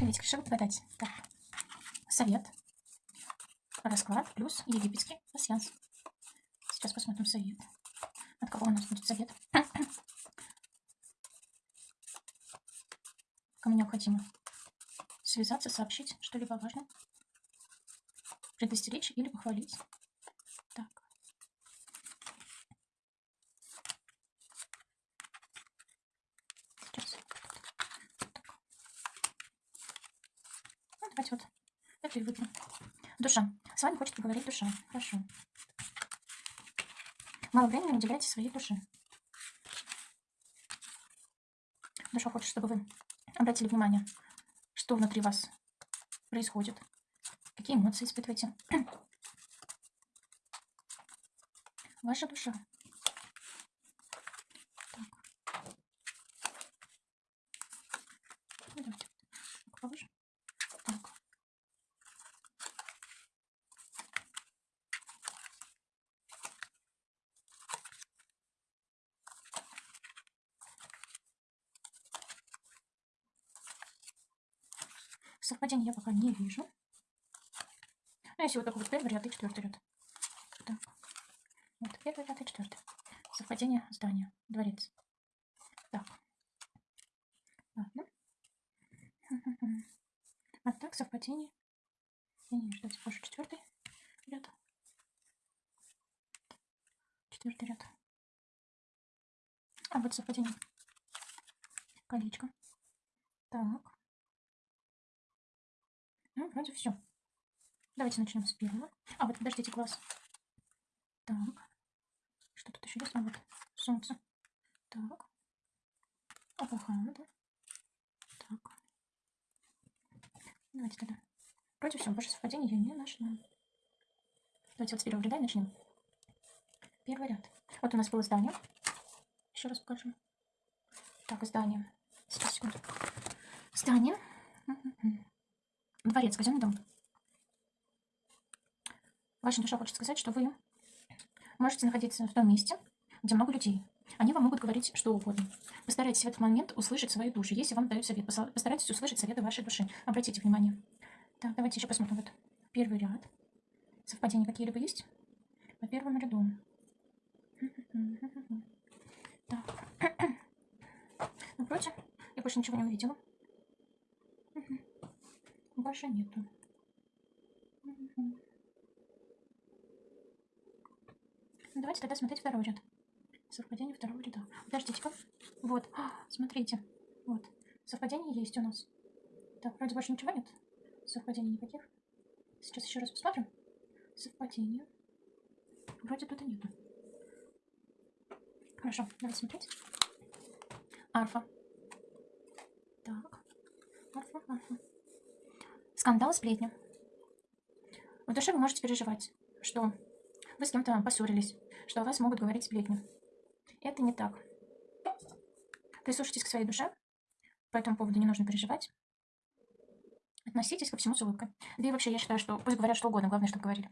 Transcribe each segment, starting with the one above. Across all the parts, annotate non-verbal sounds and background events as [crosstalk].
Приветик, решила подать. Так, совет, расклад плюс египетский пассианс. Сейчас посмотрим совет. От кого у нас будет совет? [clears throat] Кому необходимо связаться, сообщить что-либо важное, предостеречь или похвалить. Так. Сейчас. Так. Ну, давайте и выпьем. Душа. С вами хочет поговорить душа. Хорошо. Мало времени уделяйте своей душе. Душа хочет, чтобы вы обратили внимание, что внутри вас происходит, какие эмоции испытываете. [clears throat] Ваша душа. Так. Ну, давайте повыше. Так. Совпадение я пока не вижу. Ну, если вот такой вот первый ряд и четвертый ряд. Так. Вот первый ряд и четвертый. Совпадение здания. Дворец. Так. Ладно. [laughs] А так, совпадение. Я не. Давайте позже четвертый ряд. Четвертый ряд. А вот совпадение. Колечко. Так. Ну, вроде все. Давайте начнем с первого. А, вот подождите, класс. Так. Что тут еще есть? А, вот солнце. Так. Апахана, да? Так. Давайте тогда. Вроде все, больше совпадений я не нашла. Давайте вот с первого ряда и начнем. Первый ряд. Вот у нас было здание. Еще раз покажу. Так, здание. Сейчас, секунду. Здание. Дворец, казенный дом. Ваша душа хочет сказать, что вы можете находиться в том месте, где много людей. Они вам могут говорить что угодно. Постарайтесь в этот момент услышать свою душу. Если вам дают совет, постарайтесь услышать советы вашей души. Обратите внимание. Так, давайте еще посмотрим. Вот первый ряд. Совпадения какие-либо есть? По первому ряду. Так. [clears throat] Напротив, я больше ничего не увидела. Больше нету. Давайте тогда смотреть второй ряд. Совпадение второго ряда. Подождите-ка. Вот. А, смотрите. Вот. Совпадение есть у нас. Так, вроде больше ничего нет. Совпадений никаких. Сейчас еще раз посмотрим. Совпадение. Вроде тут и нету. Хорошо, давайте смотреть. Арфа. Так. Арфа, арфа. Скандал, сплетня. В душе вы можете переживать, что вы с кем-то поссорились, что о вас могут говорить сплетни. Это не так. Прислушайтесь к своей душе. По этому поводу не нужно переживать. Относитесь ко всему с улыбкой. Да и вообще, я считаю, что пусть говорят что угодно, главное, чтобы говорили.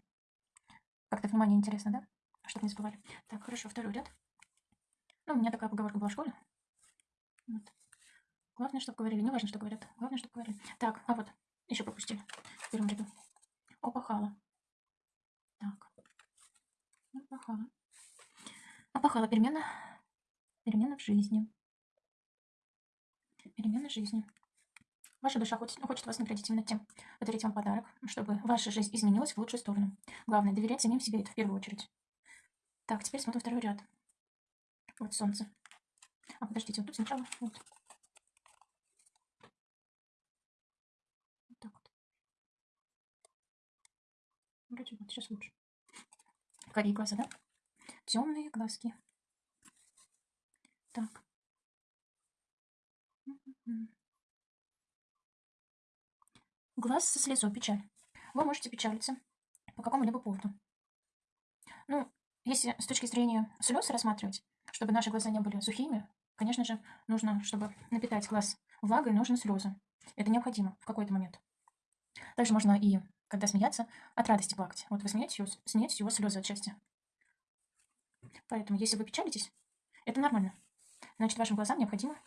Как-то внимание интересно, да? Чтобы не забывали. Так, хорошо, второй ряд. Ну, у меня такая поговорка была в школе. Вот. Главное, чтобы говорили. Не важно, что говорят. Главное, чтобы говорили. Так, а вот, еще пропустили в первом ряду. Опахала. Так. Опахала. Опахала перемена. Перемена в жизни. Перемена в жизни. Ваша душа хочет, хочет вас наградить именно тем, подарить вам подарок, чтобы ваша жизнь изменилась в лучшую сторону. Главное, доверять самим себе, это в первую очередь. Так, теперь смотрим второй ряд. Вот солнце. А, подождите, вот тут сначала. Вот. вот так вот. Вроде вот, сейчас лучше. Карие глаза, да? Темные глазки. Так. Глаз со слезой, печаль. Вы можете печалиться по какому-либо поводу. Ну, если с точки зрения слез рассматривать, чтобы наши глаза не были сухими, конечно же, нужно, чтобы напитать глаз влагой, нужны слезы. Это необходимо в какой-то момент. Также можно и, когда смеяться, от радости плакать. Вот вы смеетесь, смеетесь, у вас слезы от счастья. Поэтому, если вы печалитесь, это нормально. Значит, вашим глазам необходимо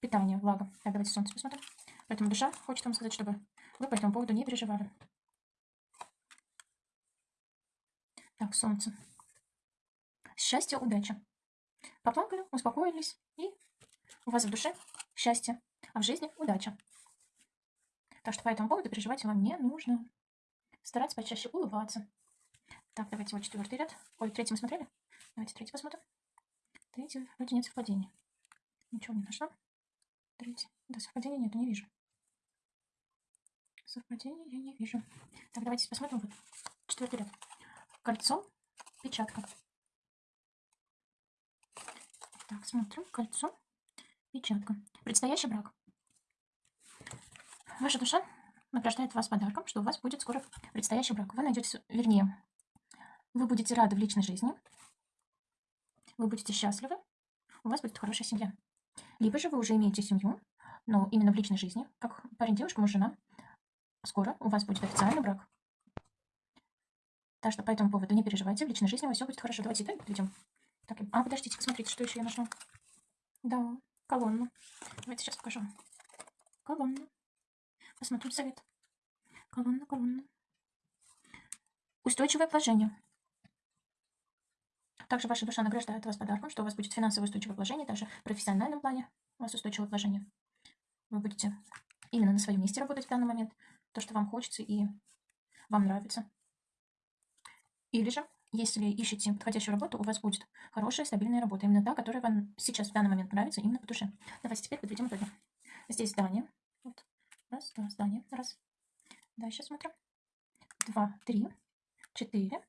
питание, влага. Так, давайте солнце посмотрим. Поэтому душа хочет вам сказать, чтобы вы по этому поводу не переживали. Так, солнце. Счастье, удача. Поплакали, успокоились, и у вас в душе счастье, а в жизни удача. Так что по этому поводу переживать вам не нужно. Стараться почаще улыбаться. Так, давайте вот четвертый ряд. Ой, третий мы смотрели? Давайте третий посмотрим. Третий, вроде нет совпадения. Ничего не нашла. Третий. Да, совпадения нет, не вижу. Совпадения я не вижу. Так, давайте посмотрим. Вот четвертый ряд. Кольцо, печатка. Так, смотрим. Кольцо, печатка. Предстоящий брак. Ваша душа награждает вас подарком, что у вас будет скоро предстоящий брак. Вы найдете, вернее, вы будете рады в личной жизни, вы будете счастливы, у вас будет хорошая семья. Либо же вы уже имеете семью, но именно в личной жизни, как парень-девушка, муж, жена, скоро у вас будет официальный брак. Так что по этому поводу не переживайте, в личной жизни у вас все будет хорошо. Давайте итоги подведем. Так, а, подождите, посмотрите, что еще я нашла. Да, колонну. Давайте сейчас покажу. Колонну. Посмотрим совет. Колонна, колонна. Устойчивое положение. Также ваша душа награждает вас подарком, что у вас будет финансовое устойчивое положение, даже в профессиональном плане у вас устойчивое положение. Вы будете именно на своем месте работать в данный момент, то, что вам хочется и вам нравится. Или же, если ищете подходящую работу, у вас будет хорошая, стабильная работа, именно та, которая вам сейчас в данный момент нравится, именно по душе. Давайте теперь подведем итоги. Здесь здание. Вот. Раз, два, здание. Раз. Дальше смотрим. Два, три, четыре,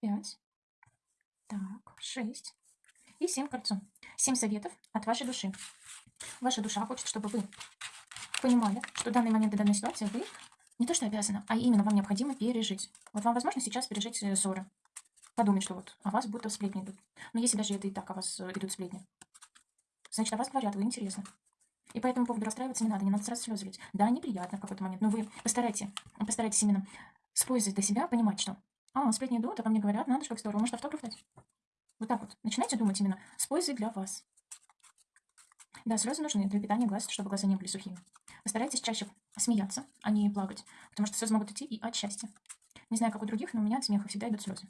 пять, так, шесть и семь кольцо. Семь советов от вашей души. Ваша душа хочет, чтобы вы понимали, что в данный момент и данной ситуации вы не то что обязаны, а именно вам необходимо пережить. Вот вам возможно сейчас пережить э, ссоры. Подумать, что вот о вас будто сплетни идут. Но если даже это и так о вас э, идут сплетни, значит, о вас говорят, вы интересны. И по этому поводу расстраиваться не надо, не надо сразу слезы лить. Да, неприятно в какой-то момент, но вы постарайтесь, постарайтесь именно с пользой для себя понимать, что а, сплетни идут, а по мне говорят, надо же, как здорово, может автограф дать. Вот так вот. Начинайте думать именно с пользой для вас. Да, слезы нужны для питания глаз, чтобы глаза не были сухими. Постарайтесь чаще смеяться, а не плакать, потому что слезы могут идти и от счастья. Не знаю, как у других, но у меня от смеха всегда идут слезы.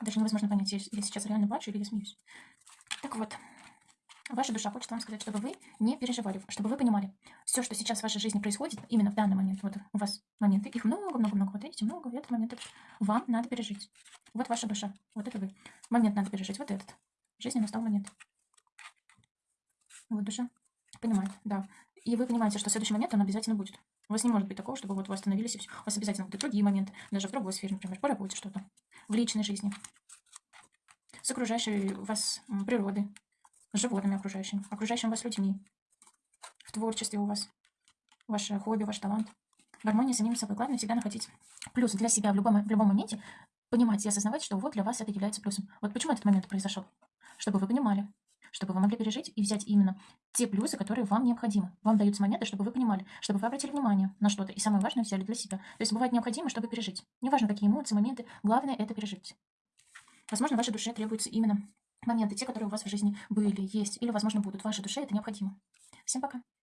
Даже невозможно понять, я сейчас реально плачу или я смеюсь. Так вот, Ваша душа хочет вам сказать, чтобы вы не переживали, чтобы вы понимали, все, что сейчас в вашей жизни происходит, именно в данный момент, вот у вас моменты, их много-много-много, вот эти много, этот момент, вам надо пережить. Вот ваша душа, вот это вы. Момент надо пережить, вот этот. В жизни настал момент. Вот душа понимает, да. И вы понимаете, что следующий момент, он обязательно будет. У вас не может быть такого, чтобы вот вы остановились и все. У вас обязательно будут другие моменты, даже в другой сфере, например, по работе что-то, в личной жизни, с окружающей вас природой, животными окружающими, окружающими вас людьми, в творчестве у вас, ваше хобби, ваш талант. Гармония с самим собой. Главное всегда находить плюс для себя в любом, в любом моменте, понимать и осознавать, что вот для вас это является плюсом. Вот почему этот момент произошел? Чтобы вы понимали, чтобы вы могли пережить и взять именно те плюсы, которые вам необходимы. Вам даются моменты, чтобы вы понимали, чтобы вы обратили внимание на что-то. И самое важное взяли для себя. То есть бывает необходимо, чтобы пережить. Неважно, какие эмоции, моменты, главное это пережить. Возможно, вашей душе требуется именно моменты, те, которые у вас в жизни были, есть или, возможно, будут в вашей душе, это необходимо. Всем пока.